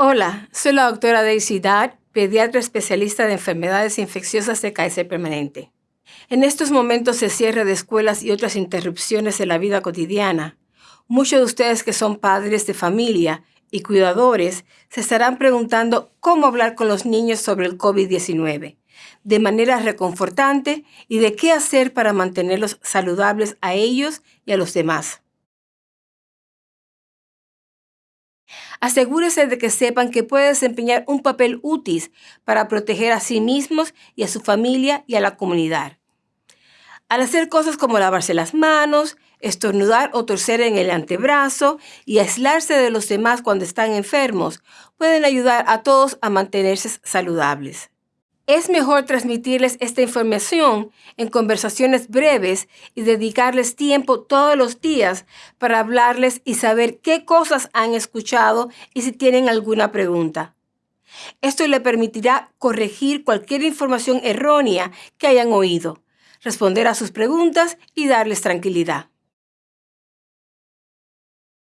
Hola, soy la doctora Daisy Dad, pediatra especialista de enfermedades infecciosas de Kaiser Permanente. En estos momentos de cierre de escuelas y otras interrupciones de la vida cotidiana, muchos de ustedes que son padres de familia y cuidadores se estarán preguntando cómo hablar con los niños sobre el COVID-19 de manera reconfortante y de qué hacer para mantenerlos saludables a ellos y a los demás. Asegúrese de que sepan que puede desempeñar un papel útil para proteger a sí mismos y a su familia y a la comunidad. Al hacer cosas como lavarse las manos, estornudar o torcer en el antebrazo y aislarse de los demás cuando están enfermos, pueden ayudar a todos a mantenerse saludables. Es mejor transmitirles esta información en conversaciones breves y dedicarles tiempo todos los días para hablarles y saber qué cosas han escuchado y si tienen alguna pregunta. Esto le permitirá corregir cualquier información errónea que hayan oído, responder a sus preguntas y darles tranquilidad.